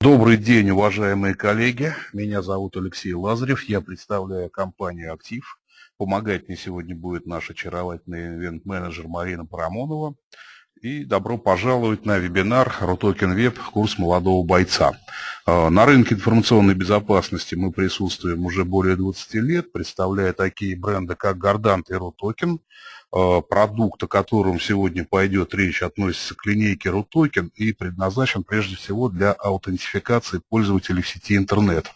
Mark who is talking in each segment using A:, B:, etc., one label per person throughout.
A: Добрый день, уважаемые коллеги. Меня зовут Алексей Лазарев. Я представляю компанию «Актив». Помогать мне сегодня будет наш очаровательный ивент-менеджер Марина Парамонова. И добро пожаловать на вебинар «Рутокен Веб. Курс молодого бойца». А, на рынке информационной безопасности мы присутствуем уже более 20 лет, представляя такие бренды, как Guardant и Рутокен. Э, продукт, о котором сегодня пойдет речь, относится к линейке RUTOKEN и предназначен прежде всего для аутентификации пользователей в сети интернет.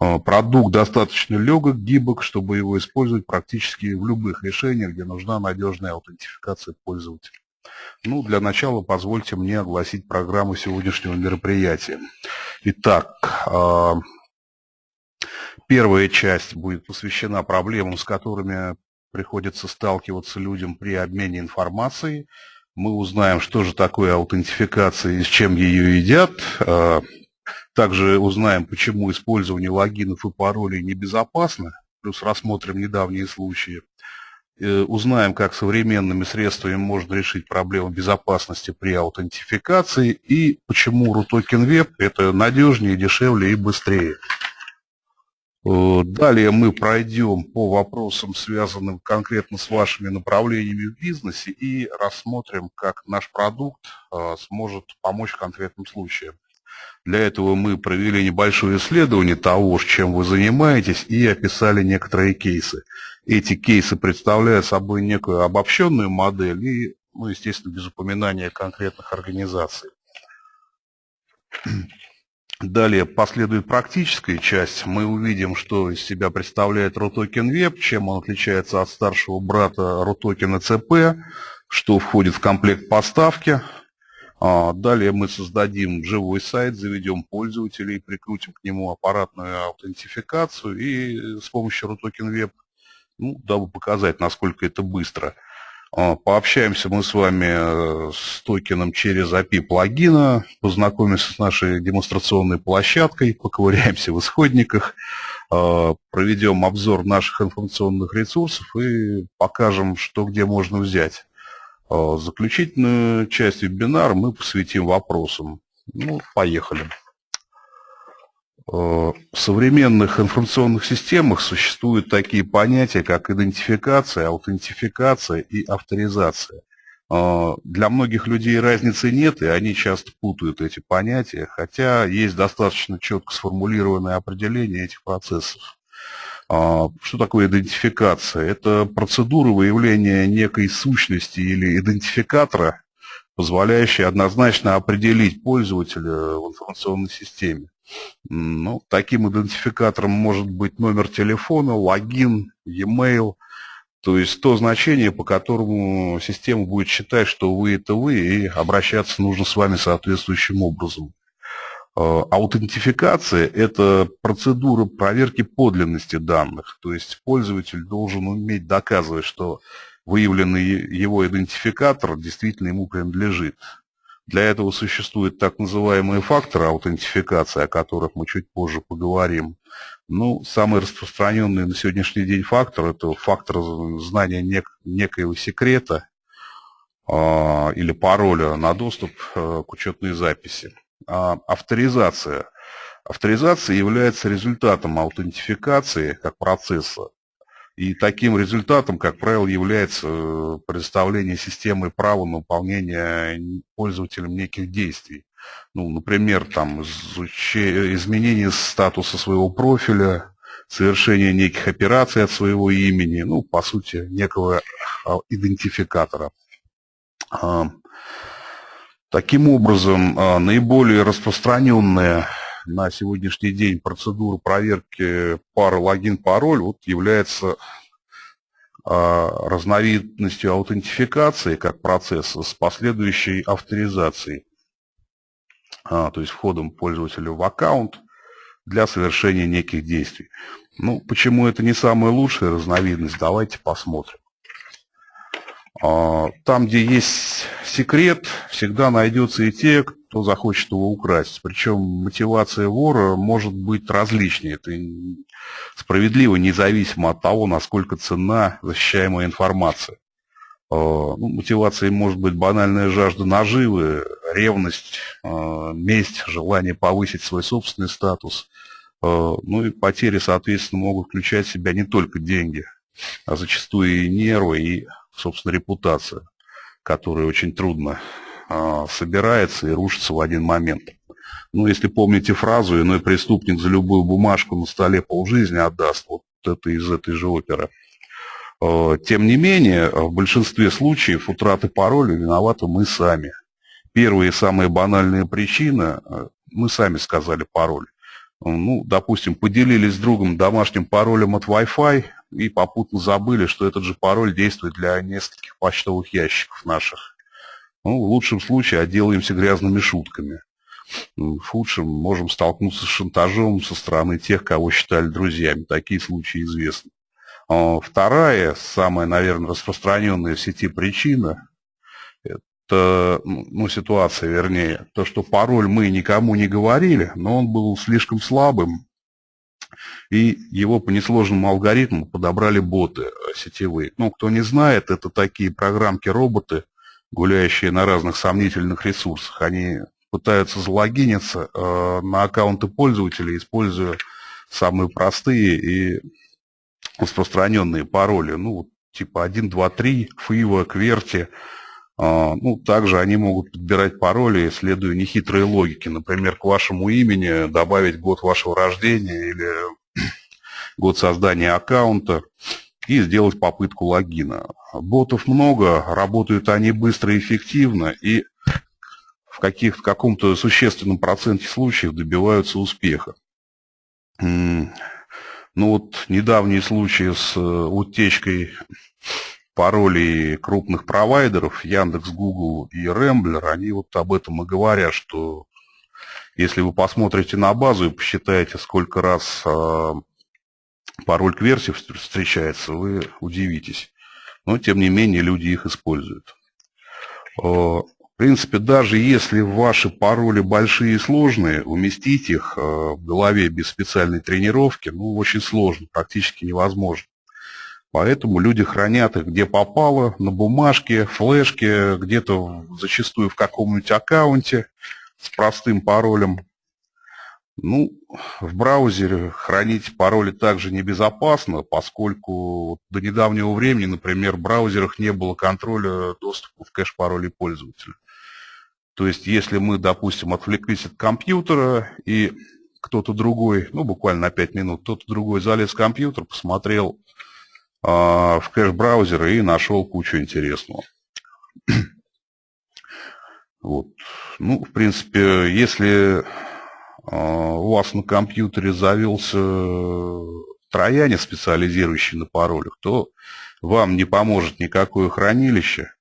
A: Э, продукт достаточно легок, гибок, чтобы его использовать практически в любых решениях, где нужна надежная аутентификация пользователя. Ну, для начала позвольте мне огласить программу сегодняшнего мероприятия. Итак, э, первая часть будет посвящена проблемам, с которыми приходится сталкиваться людям при обмене информацией. Мы узнаем, что же такое аутентификация и с чем ее едят. А, также узнаем, почему использование логинов и паролей небезопасно, плюс рассмотрим недавние случаи. Э, узнаем, как современными средствами можно решить проблему безопасности при аутентификации и почему RUTOKEN Web это надежнее, дешевле и быстрее. Э, далее мы пройдем по вопросам, связанным конкретно с вашими направлениями в бизнесе и рассмотрим, как наш продукт э, сможет помочь в конкретном случае. Для этого мы провели небольшое исследование того, чем вы занимаетесь, и описали некоторые кейсы. Эти кейсы представляют собой некую обобщенную модель и, ну, естественно, без упоминания конкретных организаций. Далее последует практическая часть. Мы увидим, что из себя представляет RUTOKEN Web, чем он отличается от старшего брата RUTOKEN CP, что входит в комплект поставки. А, далее мы создадим живой сайт, заведем пользователей, прикрутим к нему аппаратную аутентификацию и с помощью RUTOKEN Web, ну, дабы показать, насколько это быстро – а, пообщаемся мы с вами э, с токеном через API плагина, познакомимся с нашей демонстрационной площадкой, поковыряемся в исходниках, а, проведем обзор наших информационных ресурсов и покажем, что где можно взять. А, заключительную часть вебинара мы посвятим вопросам. Ну, поехали. Э, в современных информационных системах существуют такие понятия, как идентификация, аутентификация и авторизация. Э, для многих людей разницы нет, и они часто путают эти понятия, хотя есть достаточно четко сформулированное определение этих процессов. Э, что такое идентификация? Это процедура выявления некой сущности или идентификатора, позволяющая однозначно определить пользователя в информационной системе. Ну, таким идентификатором может быть номер телефона, логин, e-mail, то есть то значение, по которому система будет считать, что вы это вы, и обращаться нужно с вами соответствующим образом. А, аутентификация – это процедура проверки подлинности данных, то есть пользователь должен уметь доказывать, что выявленный его идентификатор действительно ему принадлежит. Для этого существуют так называемые факторы аутентификации, о которых мы чуть позже поговорим. Ну, самый распространенный на сегодняшний день фактор – это фактор знания нек некоего секрета э, или пароля на доступ э, к учетной записи. А авторизация. Авторизация является результатом аутентификации как процесса и таким результатом, как правило, является э, предоставление системы права на выполнение пользователем неких действий. Ну, например, там, изменение статуса своего профиля, совершение неких операций от своего имени, ну, по сути, некого а, идентификатора. Таким образом, а, наиболее распространенная на сегодняшний день процедура проверки пары логин-пароль вот является а, разновидностью аутентификации как процесса с последующей авторизацией, а, то есть входом пользователя в аккаунт для совершения неких действий. Ну, почему это не самая лучшая разновидность, давайте посмотрим. А, там, где есть секрет, всегда найдется и те, кто захочет его украсть. Причем мотивация вора может быть различной. Это справедливо, независимо от того, насколько ценна защищаемая информация. ну, мотивацией может быть банальная жажда наживы, ревность, месть, желание повысить свой собственный статус. Ну и потери, соответственно, могут включать в себя не только деньги, а зачастую и нервы, и, собственно, репутация, которая очень трудно собирается и рушится в один момент. Ну, если помните фразу, иной преступник за любую бумажку на столе полжизни отдаст, вот это из этой же оперы. Э, тем не менее, в большинстве случаев утраты пароля виноваты мы сами. Первая и самая банальная причина э, – мы сами сказали пароль. Ну, допустим, поделились с другом домашним паролем от Wi-Fi и попутно забыли, что этот же пароль действует для нескольких почтовых ящиков наших. Ну, в лучшем случае отделаемся грязными шутками. В худшем можем столкнуться с шантажом со стороны тех, кого считали друзьями. Такие случаи известны. А вторая, самая, наверное, распространенная в сети причина, это, ну, ну, ситуация, вернее, то, что пароль мы никому не говорили, но он был слишком слабым, и его по несложному алгоритму подобрали боты сетевые. Ну, кто не знает, это такие программки-роботы, гуляющие на разных сомнительных ресурсах. Они пытаются залогиниться э, на аккаунты пользователей, используя самые простые и распространенные пароли. Ну, типа 1, 2, 3, FIVA, QWERTY. Э, ну, также они могут подбирать пароли, следуя нехитрой логике. Например, к вашему имени добавить год вашего рождения или год создания аккаунта и сделать попытку логина. Ботов много, работают они быстро и эффективно, и в, каких, в каком-то существенном проценте случаев добиваются успеха. Ну вот недавние случаи с э, утечкой паролей крупных провайдеров, Яндекс, Google и Ремблер, они вот об этом и говорят, что если вы посмотрите на базу и посчитаете, сколько раз э, пароль к версии встречается, вы удивитесь. Но, тем не менее, люди их используют. Э, в принципе, даже если ваши пароли большие и сложные, уместить их э, в голове без специальной тренировки, ну, очень сложно, практически невозможно. Поэтому люди хранят их где попало, на бумажке, флешке, где-то зачастую в каком-нибудь аккаунте с простым паролем. Ну, в браузере хранить пароли также небезопасно, поскольку до недавнего времени, например, в браузерах не было контроля доступа в кэш паролей пользователя. То есть, если мы, допустим, отвлеклись от компьютера, и кто-то другой, ну, буквально на 5 минут, кто-то другой залез в компьютер, посмотрел э, в кэш-браузер и нашел кучу интересного. вот. Ну, в принципе, если у вас на компьютере завелся трояне, специализирующий на паролях, то вам не поможет никакое хранилище,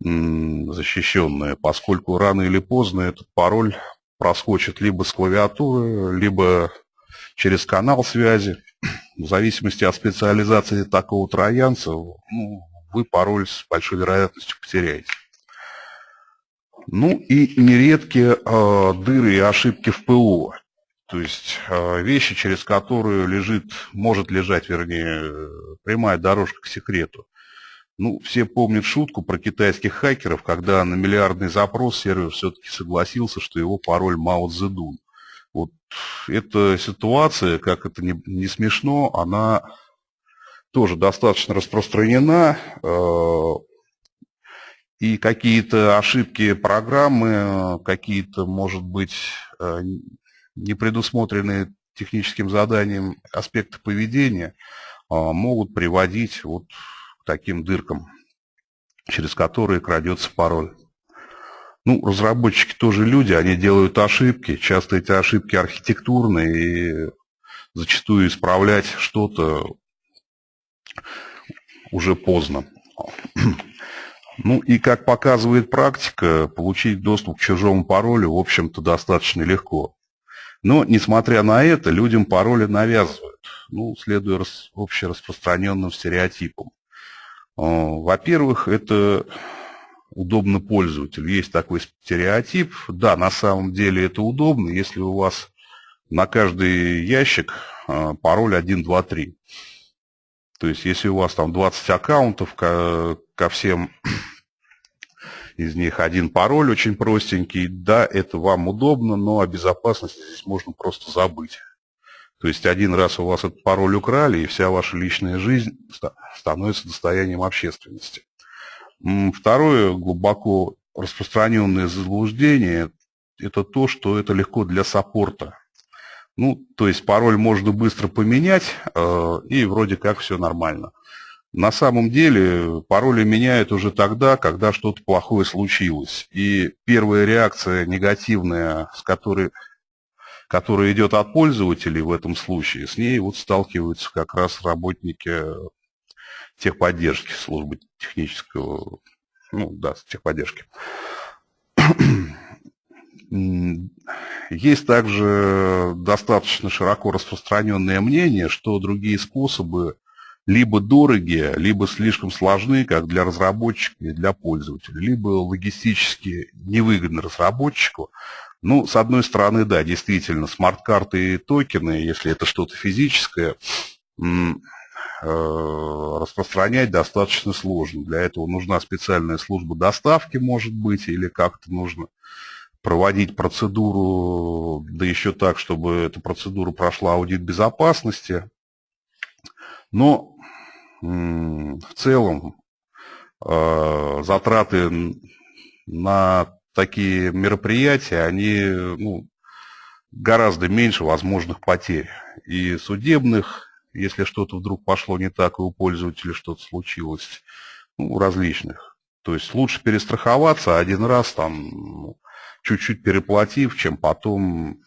A: защищенная, поскольку рано или поздно этот пароль проскочит либо с клавиатуры, либо через канал связи. В зависимости от специализации такого троянца, ну, вы пароль с большой вероятностью потеряете. Ну и нередкие э, дыры и ошибки в ПО. То есть э, вещи, через которые лежит, может лежать, вернее, прямая дорожка к секрету. Ну, все помнят шутку про китайских хакеров, когда на миллиардный запрос сервер все-таки согласился, что его пароль Мао Цзэдун. Вот эта ситуация, как это не, не смешно, она тоже достаточно распространена. Э, и какие-то ошибки программы, какие-то, может быть, э, не предусмотренные техническим заданием аспекты поведения э, могут приводить вот таким дыркам, через которые крадется пароль. Ну, разработчики тоже люди, они делают ошибки. Часто эти ошибки архитектурные, и зачастую исправлять что-то уже поздно. Ну и как показывает практика, получить доступ к чужому паролю, в общем-то, достаточно легко. Но, несмотря на это, людям пароли навязывают, ну, следуя общераспространенным стереотипам. Во-первых, это удобно пользователю. Есть такой стереотип. Да, на самом деле это удобно, если у вас на каждый ящик а, пароль 1, 2, 3. То есть, если у вас там 20 аккаунтов, ко, ко всем из них один пароль очень простенький, да, это вам удобно, но о безопасности здесь можно просто забыть. То есть один раз у вас этот пароль украли, и вся ваша личная жизнь становится достоянием общественности. Второе глубоко распространенное заблуждение – это то, что это легко для саппорта. Ну, то есть пароль можно быстро поменять, э, и вроде как все нормально. На самом деле пароли меняют уже тогда, когда что-то плохое случилось. И первая реакция негативная, с которой, которая идет от пользователей в этом случае, с ней вот сталкиваются как раз работники техподдержки, службы технического, ну да, техподдержки. Есть также достаточно широко распространенное мнение, что другие способы либо дорогие, либо слишком сложны как для разработчика и для пользователя, либо логистически невыгодны разработчику. Ну, с одной стороны, да, действительно, смарт-карты и токены, если это что-то физическое, э, распространять достаточно сложно. Для этого нужна специальная служба доставки, может быть, или как-то нужно проводить процедуру, да еще так, чтобы эта процедура прошла аудит безопасности. Но в целом э, затраты на такие мероприятия, они ну, гораздо меньше возможных потерь. И судебных, если что-то вдруг пошло не так, и у пользователя что-то случилось, ну, различных. То есть лучше перестраховаться один раз, там, чуть-чуть переплатив, чем потом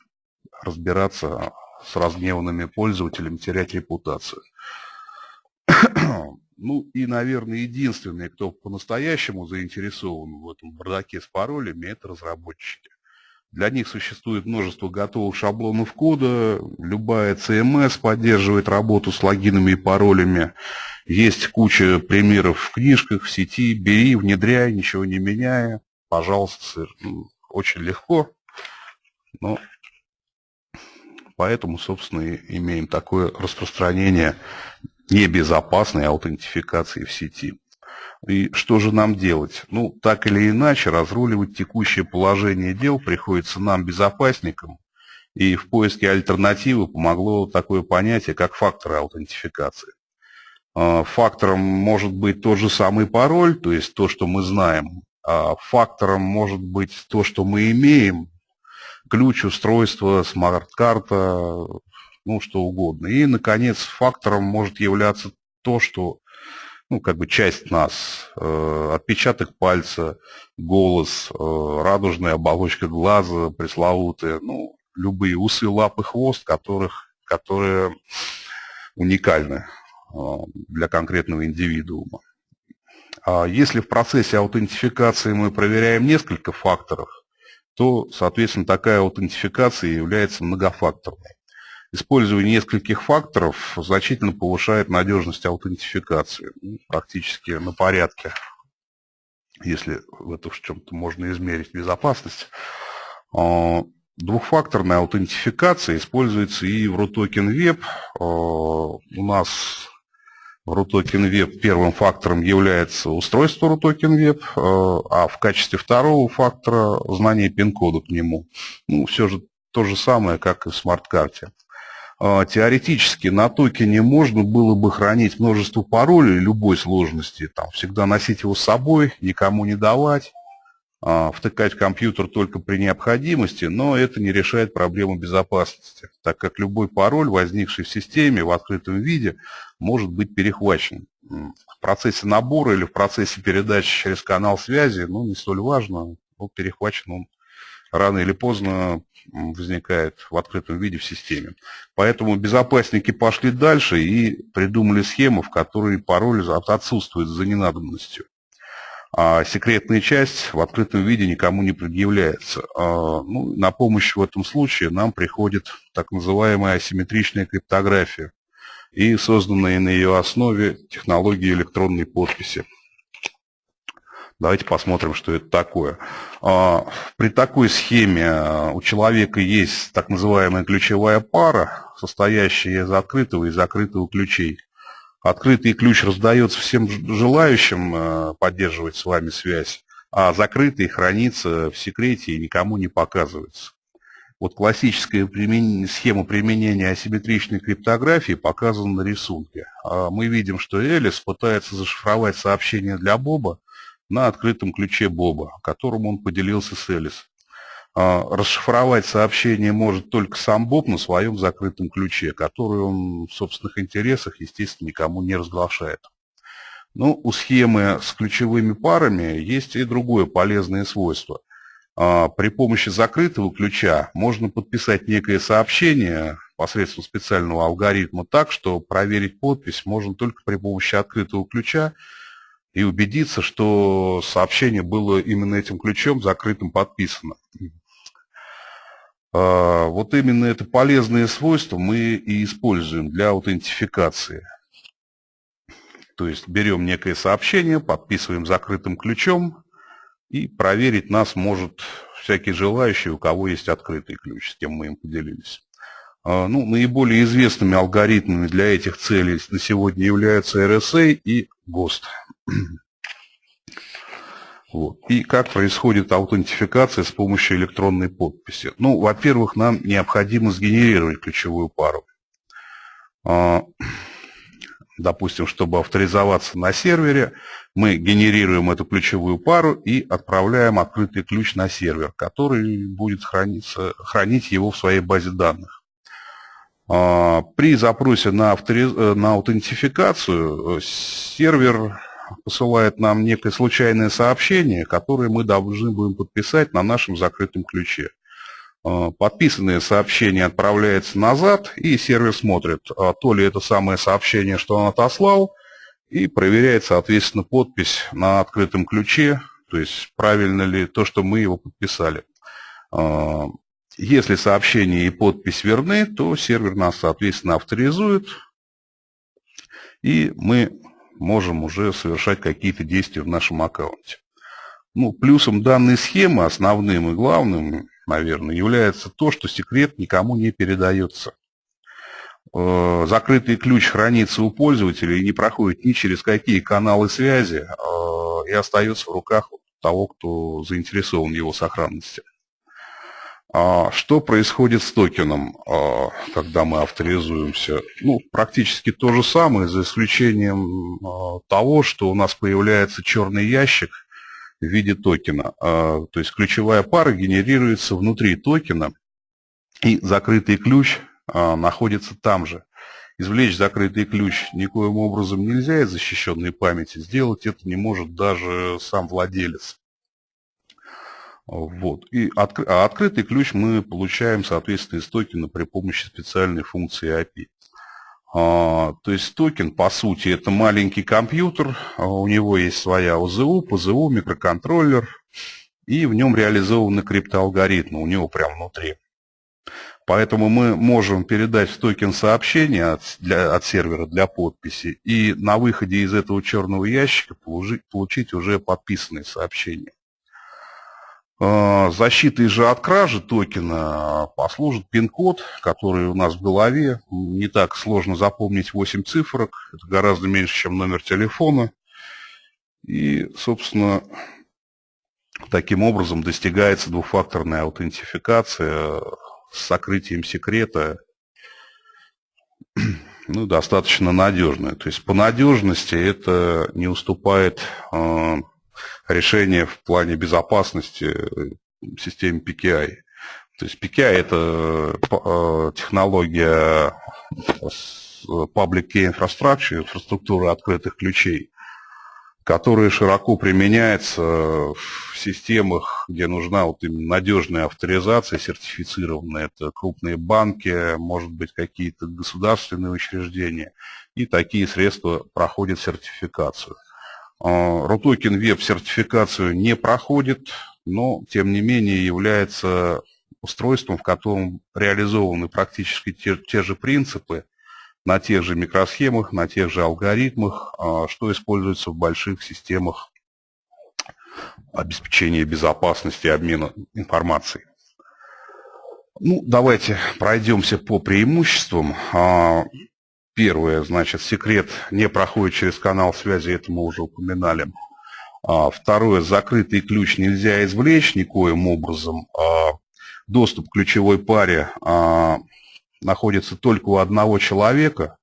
A: разбираться с разгневанными пользователями, терять репутацию. Ну и, наверное, единственные, кто по-настоящему заинтересован в этом бардаке с паролями, это разработчики. Для них существует множество готовых шаблонов кода, любая CMS поддерживает работу с логинами и паролями. Есть куча примеров в книжках, в сети, бери, внедряй, ничего не меняя. Пожалуйста, ну, очень легко. Но поэтому, собственно, и имеем такое распространение небезопасной аутентификации в сети. И что же нам делать? Ну, так или иначе, разруливать текущее положение дел приходится нам, безопасникам, и в поиске альтернативы помогло такое понятие, как факторы аутентификации. А, фактором может быть тот же самый пароль, то есть то, что мы знаем. А фактором может быть то, что мы имеем, ключ, устройство, смарт-карта, ну, что угодно. И, наконец, фактором может являться то, что, ну, как бы часть нас, э, отпечаток пальца, голос, э, радужная оболочка глаза, пресловутые, ну, любые усы, лапы, хвост, которых, которые уникальны э, для конкретного индивидуума. А если в процессе аутентификации мы проверяем несколько факторов, то, соответственно, такая аутентификация является многофакторной. Использование нескольких факторов значительно повышает надежность аутентификации, ну, практически на порядке, если в это в чем-то можно измерить безопасность. А, двухфакторная аутентификация используется и в RUTOKEN Web. А, у нас в RUTOKEN Web первым фактором является устройство RUTOKEN Web, а, а в качестве второго фактора знание пин-кода к нему. Ну, все же то же самое, как и в смарт-карте. А, теоретически на токене можно было бы хранить множество паролей любой сложности, там, всегда носить его с собой, никому не давать, втыкать в компьютер только при необходимости, но это не решает проблему безопасности, так как любой пароль, возникший в системе в открытом виде, может быть перехвачен. В процессе набора или в процессе передачи через канал связи, ну, не столь важно, но перехвачен он рано или поздно возникает в открытом виде в системе. Поэтому безопасники пошли дальше и придумали схему, в которой пароль отсутствует за ненадобностью. А секретная часть в открытом виде никому не предъявляется. А, ну, на помощь в этом случае нам приходит так называемая асимметричная криптография и созданная на ее основе технологии электронной подписи. Давайте посмотрим, что это такое. А, при такой схеме у человека есть так называемая ключевая пара, состоящая из открытого и закрытого ключей. Открытый ключ раздается всем желающим э, поддерживать с вами связь, а закрытый хранится в секрете и никому не показывается. Вот классическая схема применения асимметричной криптографии показана на рисунке. А мы видим, что Элис пытается зашифровать сообщение для Боба на открытом ключе Боба, которым он поделился с Элис. А, расшифровать сообщение может только сам Боб на своем закрытом ключе, который он в собственных интересах, естественно, никому не разглашает. Но ну, у схемы с ключевыми парами есть и другое полезное свойство. А, при помощи закрытого ключа можно подписать некое сообщение посредством специального алгоритма так, что проверить подпись можно только при помощи открытого ключа и убедиться, что сообщение было именно этим ключом закрытым подписано. А, вот именно это полезное свойство мы и используем для аутентификации. То есть берем некое сообщение, подписываем закрытым ключом, и проверить нас может всякий желающий, у кого есть открытый ключ, с кем мы им поделились. А, ну, наиболее известными алгоритмами для этих целей на сегодня являются RSA и GOST. Вот. И как происходит аутентификация с помощью электронной подписи? Ну, во-первых, нам необходимо сгенерировать ключевую пару. А, допустим, чтобы авторизоваться на сервере, мы генерируем эту ключевую пару и отправляем открытый ключ на сервер, который будет храниться, хранить его в своей базе данных. А, при запросе на, авториз... Э, на аутентификацию э, сервер посылает нам некое случайное сообщение, которое мы должны будем подписать на нашем закрытом ключе. А, подписанное сообщение отправляется назад, и сервер смотрит, а то ли это самое сообщение, что он отослал, и проверяет, соответственно, подпись на открытом ключе, то есть правильно ли то, что мы его подписали. А, если сообщение и подпись верны, то сервер нас, соответственно, авторизует, и мы можем уже совершать какие-то действия в нашем аккаунте. Ну, плюсом данной схемы, основным и главным, наверное, является то, что секрет никому не передается. Э, закрытый ключ хранится у пользователя и не проходит ни через какие каналы связи э, и остается в руках того, кто заинтересован в его сохранности. А что происходит с токеном, а, когда мы авторизуемся? Ну, практически то же самое, за исключением а, того, что у нас появляется черный ящик в виде токена. То есть ключевая пара генерируется внутри токена, и закрытый ключ находится там же. Извлечь закрытый ключ никоим образом нельзя из защищенной памяти. Сделать это не может даже сам владелец. Вот. И от, а открытый ключ мы получаем, соответственно, из токена при помощи специальной функции API. А, то есть токен, по сути, это маленький компьютер, а у него есть своя ОЗУ, ПЗУ, микроконтроллер, и в нем реализованы криптоалгоритмы, у него прямо внутри. Поэтому мы можем передать в токен сообщение от, для, от сервера для подписи и на выходе из этого черного ящика получить, получить уже подписанные сообщения. А, защитой же от кражи токена послужит пин-код, который у нас в голове. Не так сложно запомнить 8 цифрок, это гораздо меньше, чем номер телефона. И, собственно, таким образом достигается двухфакторная аутентификация с сокрытием секрета, ну, достаточно надежная. То есть по надежности это не уступает решение в плане безопасности э, системе PKI. То есть PKI это э, технология Public Key Infrastructure, инфраструктуры открытых ключей, которая широко применяется в системах, где нужна вот именно надежная авторизация, сертифицированная. Это крупные банки, может быть, какие-то государственные учреждения. И такие средства проходят сертификацию. RUTOKEN Web сертификацию не проходит, но тем не менее является устройством, в котором реализованы практически те, те же принципы на тех же микросхемах, на тех же алгоритмах, а, что используется в больших системах обеспечения безопасности обмена информацией. Ну, давайте пройдемся по преимуществам. Первое, значит, секрет не проходит через канал связи, это мы уже упоминали. А, второе, закрытый ключ нельзя извлечь никоим образом. А, доступ к ключевой паре а, находится только у одного человека.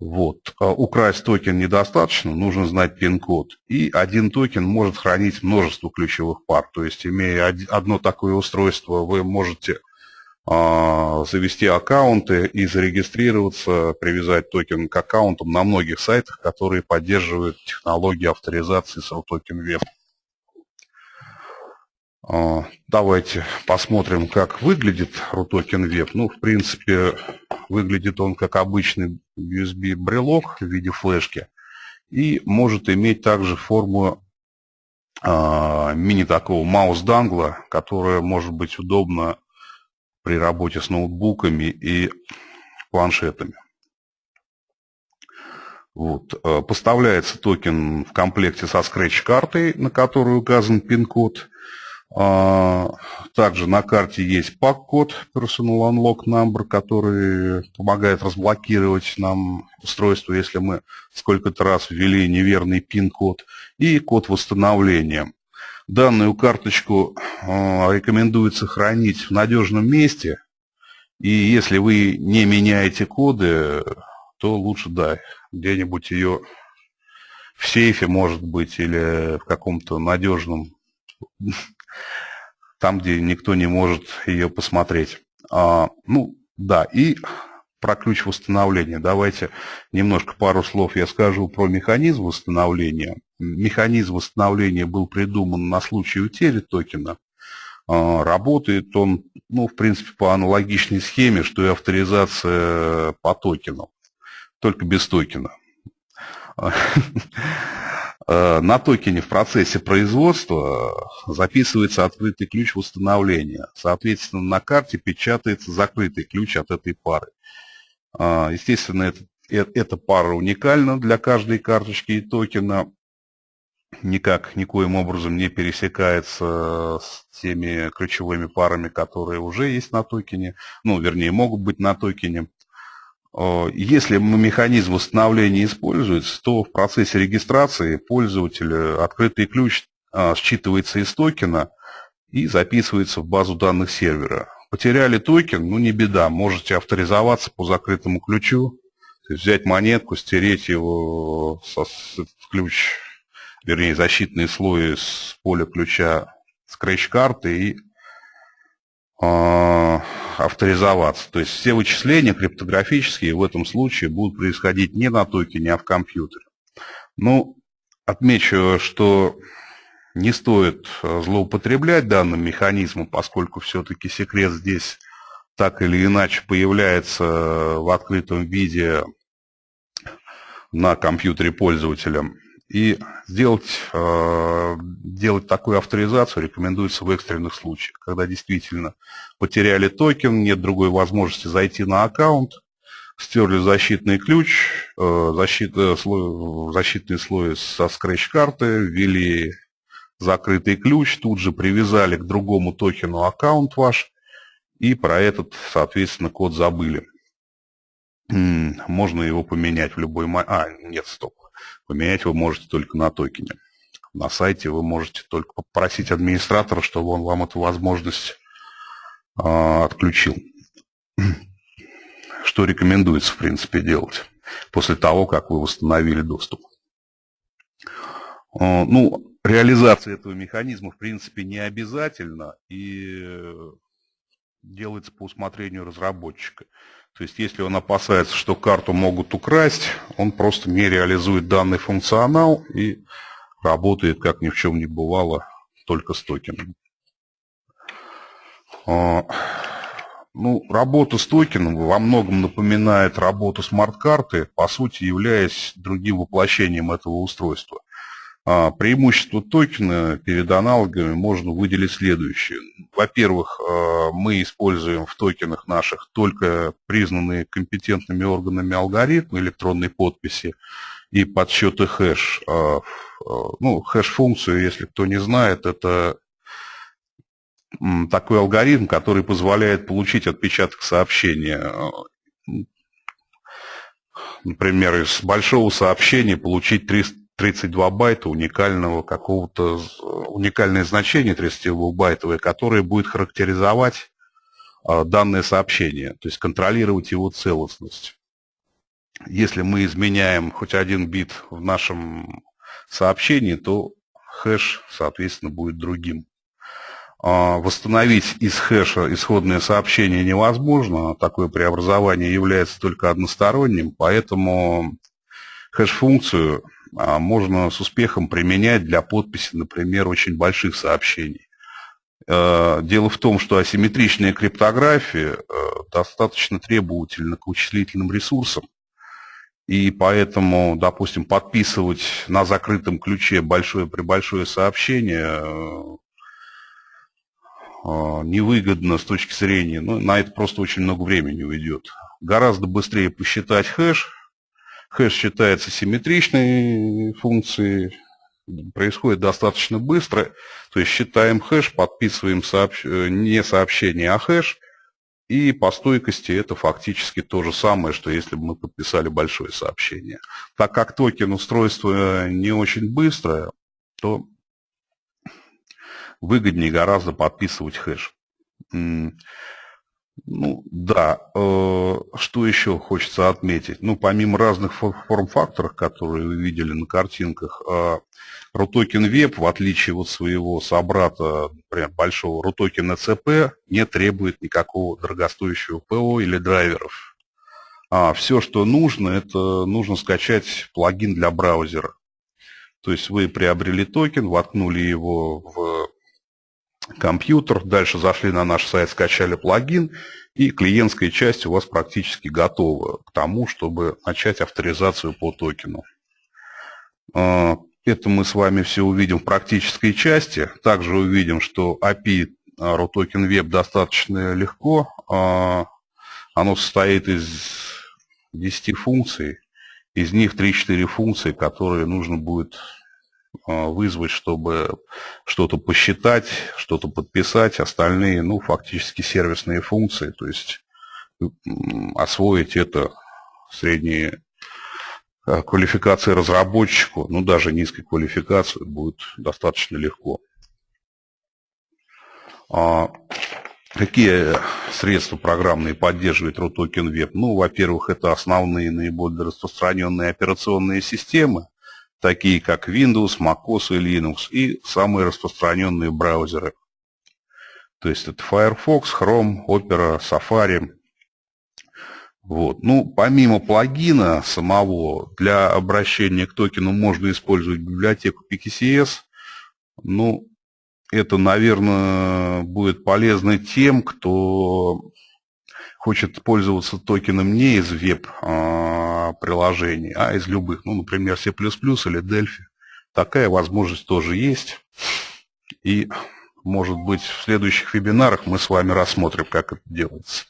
A: Вот. Украсть токен недостаточно, нужно знать пин-код. И один токен может хранить множество ключевых пар. То есть, имея одно такое устройство, вы можете завести аккаунты и зарегистрироваться, привязать токен к аккаунтам на многих сайтах, которые поддерживают технологии авторизации Рутокен Web. А, давайте посмотрим, как выглядит RUTOKEN Web. Ну, в принципе, выглядит он как обычный USB-брелок в виде флешки и может иметь также форму э, мини такого mouse-донгла, которая может быть удобна при работе с ноутбуками и планшетами. Вот. Э, поставляется токен в комплекте со скретч-картой, на которой указан пин-код. А, также на карте есть пак-код Personal Unlock Number, который помогает разблокировать нам устройство, если мы сколько-то раз ввели неверный пин-код, и код восстановления. Данную карточку а, рекомендуется хранить в надежном месте. И если вы не меняете коды, то лучше, да, где-нибудь ее в сейфе, может быть, или в каком-то надежном, там, где никто не может ее посмотреть. А, ну, да, и про ключ восстановления. Давайте немножко пару слов я скажу про механизм восстановления. Механизм восстановления был придуман на случай утери токена. А, работает он, ну, в принципе, по аналогичной схеме, что и авторизация по токену, только без токена. А, на токене в процессе производства записывается открытый ключ восстановления. Соответственно, на карте печатается закрытый ключ от этой пары. А, естественно, э, эта пара уникальна для каждой карточки и токена. Никак, никоим образом не пересекается с теми ключевыми парами, которые уже есть на токене. Ну, вернее, могут быть на токене. А, если механизм восстановления используется, то в процессе регистрации пользователя открытый ключ а, считывается из токена и записывается в базу данных сервера. Потеряли токен, ну не беда, можете авторизоваться по закрытому ключу, взять монетку, стереть его со, ключ, вернее защитный слой с поля ключа скретч-карты и э, авторизоваться. То есть все вычисления криптографические в этом случае будут происходить не на токене, а в компьютере. Ну, отмечу, что не стоит э, злоупотреблять данным механизмом, поскольку все-таки секрет здесь так или иначе появляется в открытом виде на компьютере пользователя. И сделать, э, делать такую авторизацию рекомендуется в экстренных случаях, когда действительно потеряли токен, нет другой возможности зайти на аккаунт, стерли защитный ключ, э, защит, слой, защитный слой со скретч-карты, ввели закрытый ключ, тут же привязали к другому токену аккаунт ваш, и про этот, соответственно, код забыли. Можно его поменять в любой момент. А, нет, стоп. Поменять вы можете только на токене. На сайте вы можете только попросить администратора, чтобы он вам эту возможность э, отключил. Что рекомендуется, в принципе, делать после того, как вы восстановили доступ. Э, ну, реализация этого механизма, в принципе, не обязательна и э, делается по усмотрению разработчика. То есть, если он опасается, что карту могут украсть, он просто не реализует данный функционал и работает, как ни в чем не бывало, только с токеном. А, ну, работа с токеном во многом напоминает работу смарт-карты, по сути являясь другим воплощением этого устройства. А, преимущество токена перед аналогами можно выделить следующее. Во-первых, а, мы используем в токенах наших только признанные компетентными органами алгоритмы электронной подписи и подсчеты хэш. А, ну, хэш-функцию, если кто не знает, это такой алгоритм, который позволяет получить отпечаток сообщения например, из большого сообщения получить 32 байта уникального какого-то, уникальное значение 32-байтовое, которое будет характеризовать а, данное сообщение, то есть контролировать его целостность. Если мы изменяем хоть один бит в нашем сообщении, то хэш, соответственно, будет другим. А, восстановить из хэша исходное сообщение невозможно, такое преобразование является только односторонним, поэтому хэш-функцию а, можно с успехом применять для подписи, например, очень больших сообщений. А, дело в том, что асимметричная криптография достаточно требовательна к вычислительным ресурсам, и поэтому, допустим, подписывать на закрытом ключе большое при большое сообщение а, невыгодно с точки зрения, ну, на это просто очень много времени уйдет. Гораздо быстрее посчитать хэш. Хэш считается симметричной функцией, происходит достаточно быстро. То есть считаем хэш, подписываем сообщ... Э, не сообщение, а хэш. И по стойкости это фактически то же самое, что если бы мы подписали большое сообщение. Так как токен устройство не очень быстрое, то выгоднее гораздо подписывать хэш. Ну, да, э, что еще хочется отметить? Ну, помимо разных форм-факторов, которые вы видели на картинках, э, RUTOKEN Web, в отличие от своего собрата, например, большого RUTOKEN ECP, не требует никакого дорогостоящего ПО или драйверов. А все, что нужно, это нужно скачать плагин для браузера. То есть вы приобрели токен, воткнули его в компьютер, дальше зашли на наш сайт, скачали плагин, и клиентская часть у вас практически готова к тому, чтобы начать авторизацию по токену. А, это мы с вами все увидим в практической части. Также увидим, что API RUTOKEN Web достаточно легко. А, оно состоит из 10 функций. Из них 3-4 функции, которые нужно будет а, вызвать, чтобы что-то посчитать, что-то подписать, остальные, ну, фактически сервисные функции, то есть освоить это средние а, квалификации разработчику, ну, даже низкой квалификации будет достаточно легко. А какие средства программные поддерживает RUTOKEN Web? Ну, во-первых, это основные наиболее распространенные операционные системы, такие как Windows, MacOS и Linux, и самые распространенные браузеры. То есть это Firefox, Chrome, Opera, Safari. Вот. Ну, помимо плагина самого, для обращения к токену можно использовать библиотеку PKCS. Ну, это, наверное, будет полезно тем, кто хочет пользоваться токеном не из веб-приложений, а из любых, ну, например, C++ или Delphi. Такая возможность тоже есть. И, может быть, в следующих вебинарах мы с вами рассмотрим, как это делается.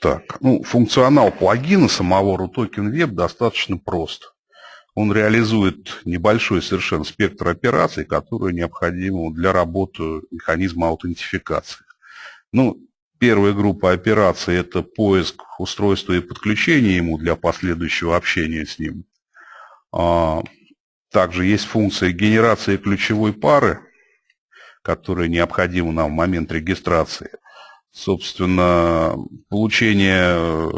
A: Так, ну, функционал плагина самого RUTOKEN Web достаточно прост. Он реализует небольшой совершенно спектр операций, которые необходимы для работы механизма аутентификации. Ну, первая группа операций – это поиск устройства и подключение ему для последующего общения с ним. А, также есть функция генерации ключевой пары, которая необходима нам в момент регистрации. Собственно, получение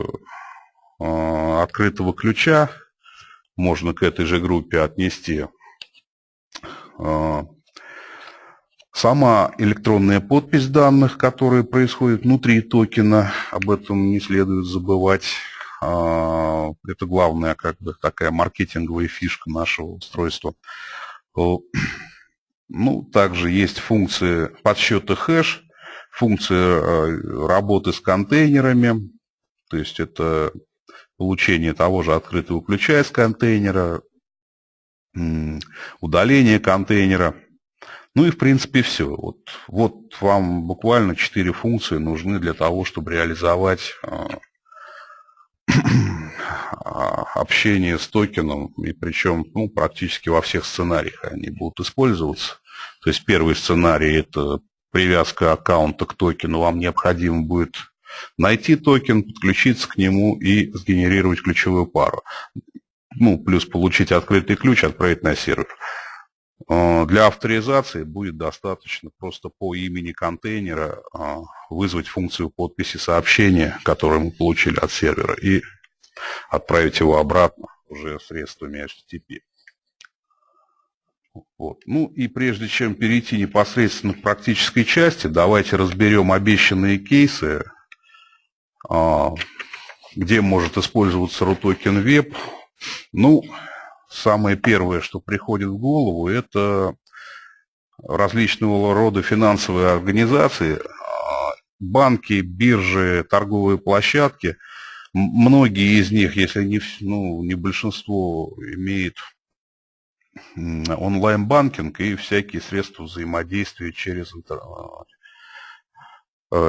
A: а, открытого ключа можно к этой же группе отнести. Сама электронная подпись данных, которая происходит внутри токена, об этом не следует забывать. А, это главная как бы такая маркетинговая фишка нашего устройства. Ну, также есть функции подсчета хэш, функция а, работы с контейнерами, то есть это получение того же открытого ключа из контейнера, удаление контейнера – ну и в принципе все. Вот, вот вам буквально четыре функции нужны для того, чтобы реализовать а, общение с токеном, и причем ну, практически во всех сценариях они будут использоваться. То есть первый сценарий – это привязка аккаунта к токену. Вам необходимо будет Найти токен, подключиться к нему и сгенерировать ключевую пару. Ну, плюс получить открытый ключ, отправить на сервер. Э, для авторизации будет достаточно просто по имени контейнера э, вызвать функцию подписи сообщения, которое мы получили от сервера, и отправить его обратно уже средствами HTTP. Вот. Ну и прежде чем перейти непосредственно к практической части, давайте разберем обещанные кейсы, э, где может использоваться RUTOKEN Web. Ну, самое первое, что приходит в голову, это различного рода финансовые организации, банки, биржи, торговые площадки. Многие из них, если не, ну, не большинство, имеют онлайн-банкинг и всякие средства взаимодействия через Э,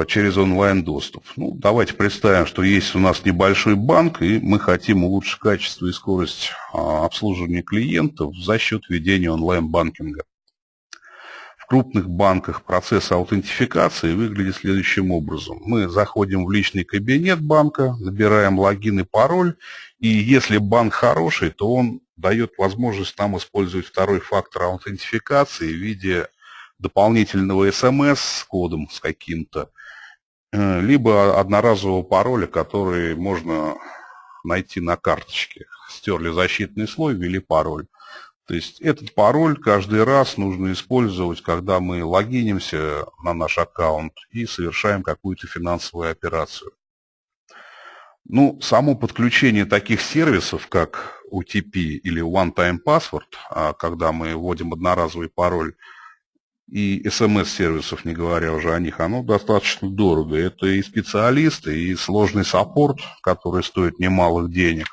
A: через онлайн-доступ. Ну, давайте представим, что есть у нас небольшой банк, и мы хотим улучшить качество и скорость а, обслуживания клиентов за счет ведения онлайн-банкинга. В крупных банках процесс аутентификации выглядит следующим образом. Мы заходим в личный кабинет банка, набираем логин и пароль, и если банк хороший, то он дает возможность нам использовать второй фактор аутентификации в виде дополнительного смс с кодом с каким-то, э, либо одноразового пароля, который можно найти на карточке. Стерли защитный слой, ввели пароль. То есть этот пароль каждый раз нужно использовать, когда мы логинимся на наш аккаунт и совершаем какую-то финансовую операцию. Ну, само подключение таких сервисов, как OTP или One Time Password, а когда мы вводим одноразовый пароль, и смс-сервисов, не говоря уже о них, оно достаточно дорого. Это и специалисты, и сложный саппорт, который стоит немалых денег.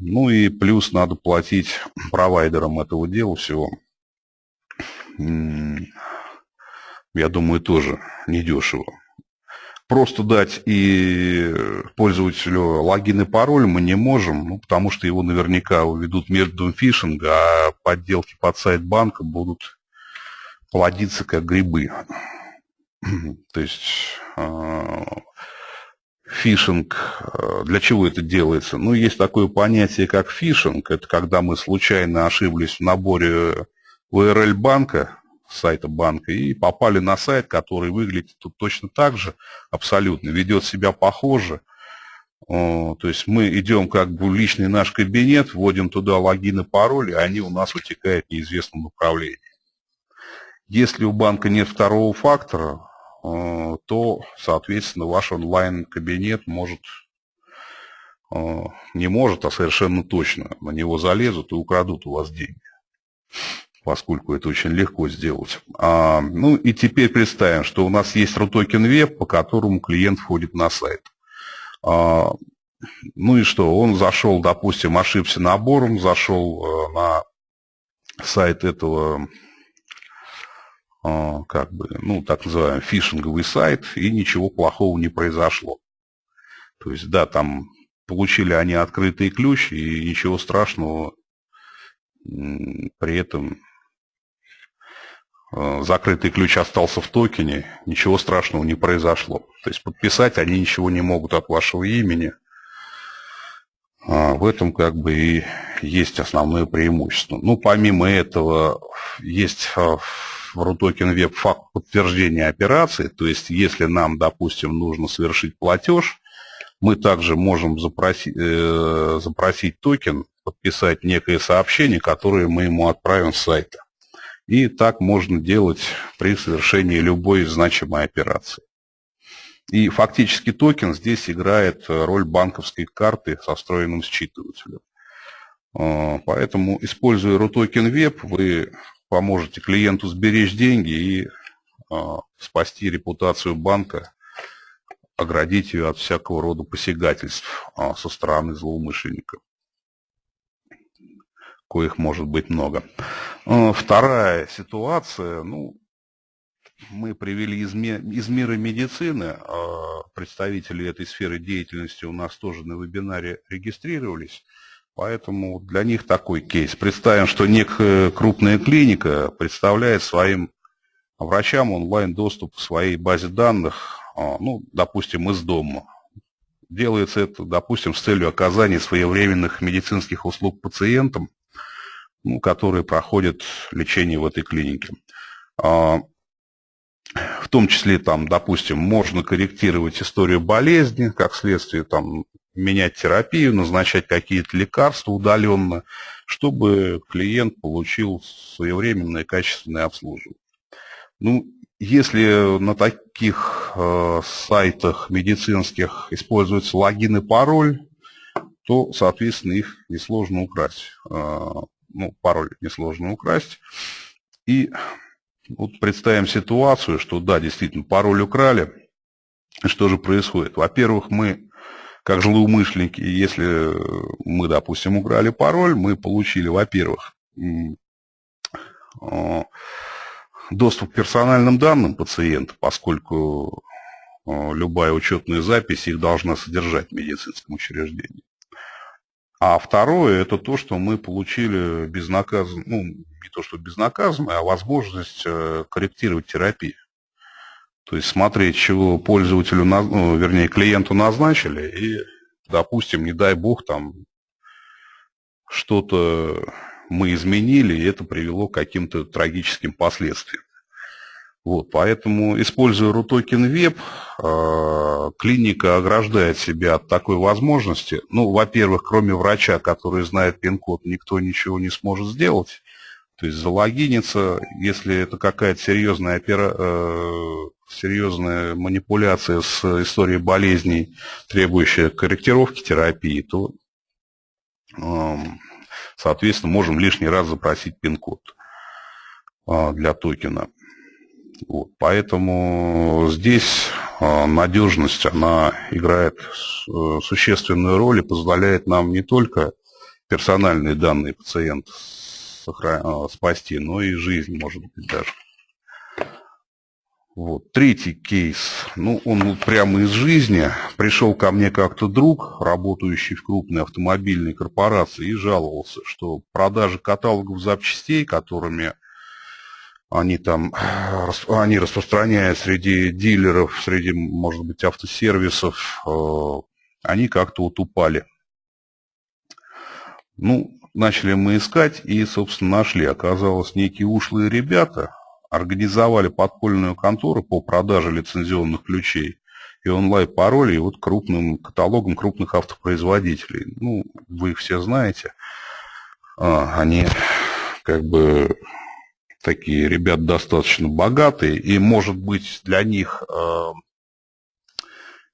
A: Ну и плюс надо платить провайдерам этого дела всего. Я думаю, тоже недешево. Просто дать и пользователю логин и пароль мы не можем, ну, потому что его наверняка уведут методом фишинга, а подделки под сайт банка будут плодиться как грибы. То есть а, фишинг, а, для чего это делается? Ну, есть такое понятие, как фишинг. Это когда мы случайно ошиблись в наборе URL банка, сайта банка, и попали на сайт, который выглядит тут точно так же, абсолютно, ведет себя похоже. То есть мы идем как бы в личный наш кабинет, вводим туда логин и пароль, и они у нас утекают в неизвестном направлении. Если у банка нет второго фактора, э, то, соответственно, ваш онлайн-кабинет может, э, не может, а совершенно точно на него залезут и украдут у вас деньги поскольку это очень легко сделать. А, ну и теперь представим, что у нас есть RUTOKEN Web, по которому клиент входит на сайт. А, ну и что, он зашел, допустим, ошибся набором, зашел э, на сайт этого как бы, ну, так называемый фишинговый сайт, и ничего плохого не произошло. То есть, да, там получили они открытый ключ, и ничего страшного при этом а, закрытый ключ остался в токене, ничего страшного не произошло. То есть подписать они ничего не могут от вашего имени. А в этом как бы и есть основное преимущество. Ну, помимо этого, есть в RUTOKEN Web факт подтверждения операции, то есть если нам, допустим, нужно совершить платеж, мы также можем запросить, э, запросить токен, подписать некое сообщение, которое мы ему отправим с сайта. И так можно делать при совершении любой значимой операции. И фактически токен здесь играет роль банковской карты со встроенным считывателем. Э, поэтому, используя RUTOKEN Web, вы поможете клиенту сберечь деньги и э, спасти репутацию банка, оградить ее от всякого рода посягательств э, со стороны злоумышленника, коих может быть много. Э, вторая ситуация, ну, мы привели из, из мира медицины, представители этой сферы деятельности у нас тоже на вебинаре регистрировались. Поэтому для них такой кейс. Представим, что некая крупная клиника представляет своим врачам онлайн-доступ к своей базе данных а, ну, допустим, из дома. Делается это, допустим, с целью оказания своевременных медицинских услуг пациентам, ну, которые проходят лечение в этой клинике. А, в том числе, там, допустим, можно корректировать историю болезни, как следствие там, менять терапию, назначать какие-то лекарства удаленно, чтобы клиент получил своевременное качественное обслуживание. Ну, если на таких э, сайтах медицинских используются логин и пароль, то, соответственно, их несложно украсть. Э, ну, пароль несложно украсть. И вот представим ситуацию, что да, действительно, пароль украли. Что же происходит? Во-первых, мы как злоумышленники, если мы, допустим, украли пароль, мы получили, во-первых, доступ к персональным данным пациента, поскольку любая учетная запись их должна содержать в медицинском учреждении. А второе, это то, что мы получили безнаказанно, ну, не то что безнаказанно, а возможность э, корректировать терапию. То есть смотреть, чего пользователю, ну, вернее, клиенту назначили, и, допустим, не дай бог, там что-то мы изменили, и это привело к каким-то трагическим последствиям. Вот, поэтому, используя RUTOKEN Web, э, клиника ограждает себя от такой возможности. Ну, во-первых, кроме врача, который знает пин-код, никто ничего не сможет сделать. То есть залогиниться, если это какая-то серьезная, опера... э, серьезная манипуляция с историей болезней, требующая корректировки терапии, то, э, соответственно, можем лишний раз запросить пин-код э, для токена. Вот, поэтому здесь э, надежность, она играет э, существенную роль и позволяет нам не только персональные данные пациента Э, спасти, но и жизнь, может быть, даже. Вот. Третий кейс, ну, он прямо из жизни. Пришел ко мне как-то друг, работающий в крупной автомобильной корпорации, и жаловался, что продажи каталогов запчастей, которыми они там, они распространяют среди дилеров, среди, может быть, автосервисов, э, они как-то вот упали. Ну, начали мы искать и, собственно, нашли. Оказалось, некие ушлые ребята организовали подпольную контору по продаже лицензионных ключей и онлайн-паролей вот крупным каталогом крупных автопроизводителей. Ну, вы их все знаете. А, они как бы такие ребят достаточно богатые, и, может быть, для них э,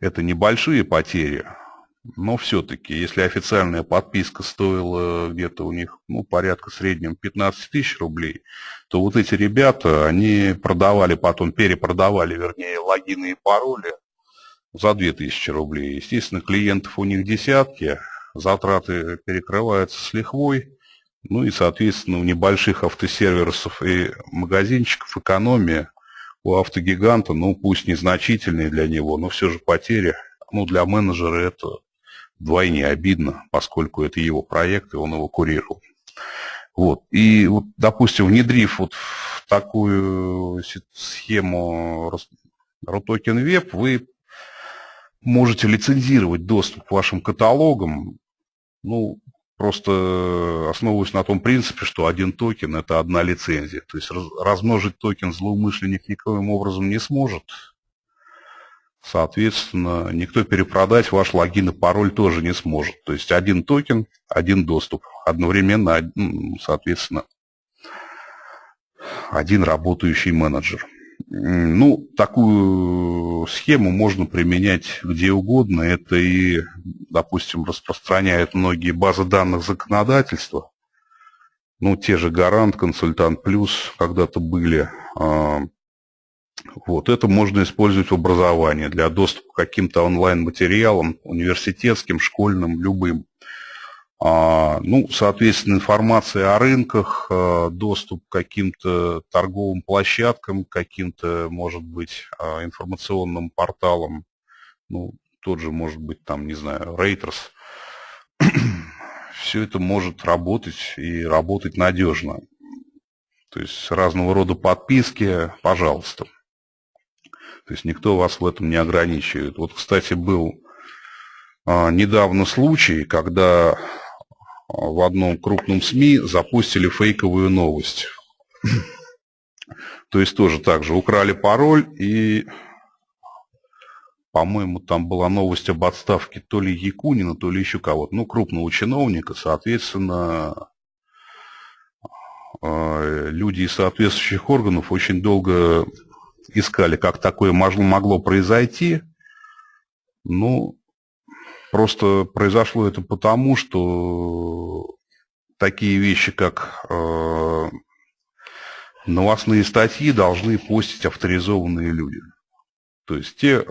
A: это небольшие потери, но все-таки, если официальная подписка стоила где-то у них ну, порядка среднем 15 тысяч рублей, то вот эти ребята, они продавали потом, перепродавали, вернее, логины и пароли за 2000 рублей. Естественно, клиентов у них десятки, затраты перекрываются с лихвой, ну и, соответственно, у небольших автосервисов и магазинчиков экономия у автогиганта, ну пусть незначительные для него, но все же потери, ну для менеджера это вдвойне обидно, поскольку это его проект, и он его курировал. Вот. И, вот, допустим, внедрив вот в такую схему RUTOKEN Web, вы можете лицензировать доступ к вашим каталогам, ну, просто основываясь на том принципе, что один токен – это одна лицензия. То есть размножить токен злоумышленник никоим образом не сможет, Соответственно, никто перепродать ваш логин и пароль тоже не сможет. То есть один токен, один доступ. Одновременно, соответственно, один работающий менеджер. Ну, такую схему можно применять где угодно. Это и, допустим, распространяют многие базы данных законодательства. Ну, те же Гарант, Консультант Плюс когда-то были. Вот, это можно использовать в образовании для доступа к каким-то онлайн-материалам, университетским, школьным, любым. А, ну, соответственно, информация о рынках, а, доступ к каким-то торговым площадкам, каким-то, может быть, а, информационным порталам, ну, тот же, может быть, там, не знаю, Reuters. Все это может работать и работать надежно. То есть разного рода подписки, пожалуйста. То есть никто вас в этом не ограничивает. Вот, кстати, был а, недавно случай, когда а, в одном крупном СМИ запустили фейковую новость. То есть тоже так же украли пароль и, по-моему, там была новость об отставке то ли Якунина, то ли еще кого-то, ну, крупного чиновника, соответственно, а, люди из соответствующих органов очень долго искали, как такое могло, произойти. Ну, просто произошло это потому, что такие вещи, как э, новостные статьи, должны постить авторизованные люди. То есть те,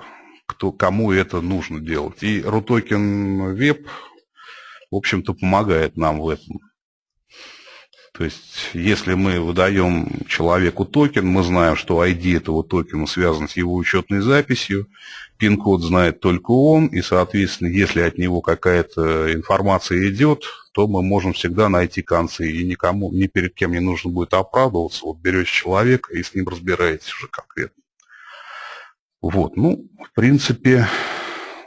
A: кто, кому это нужно делать. И Рутокен Веб, в общем-то, помогает нам в этом. То есть, если мы выдаем человеку токен, мы знаем, что ID этого токена связан с его учетной записью, пин-код знает только он, и, соответственно, если от него какая-то информация идет, то мы можем всегда найти концы, и никому, ни перед кем не нужно будет оправдываться. Вот берете человека и с ним разбираетесь уже конкретно. Вот, ну, в принципе,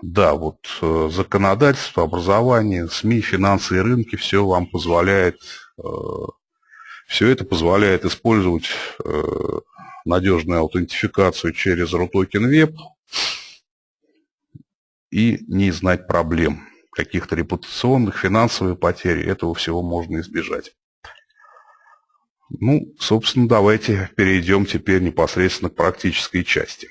A: да, вот э, законодательство, образование, СМИ, финансы и рынки, все вам позволяет э, все это позволяет использовать э, надежную аутентификацию через RUTOKEN Web и не знать проблем, каких-то репутационных, финансовых потерь. Этого всего можно избежать. Ну, собственно, давайте перейдем теперь непосредственно к практической части.